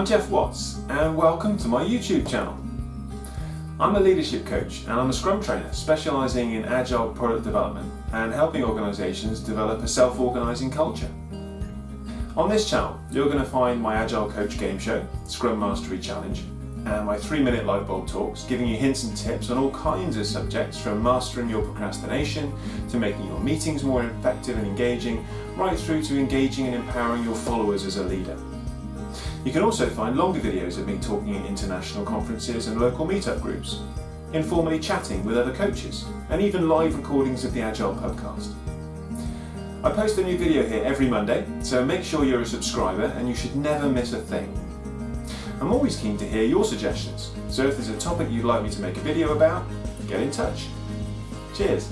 I'm Geoff Watts and welcome to my YouTube channel. I'm a leadership coach and I'm a Scrum trainer specialising in agile product development and helping organisations develop a self-organising culture. On this channel you're going to find my Agile Coach game show, Scrum Mastery Challenge, and my 3 minute light bulb talks giving you hints and tips on all kinds of subjects from mastering your procrastination to making your meetings more effective and engaging right through to engaging and empowering your followers as a leader. You can also find longer videos of me talking at international conferences and local meetup groups, informally chatting with other coaches, and even live recordings of the Agile podcast. I post a new video here every Monday, so make sure you're a subscriber and you should never miss a thing. I'm always keen to hear your suggestions, so if there's a topic you'd like me to make a video about, get in touch. Cheers!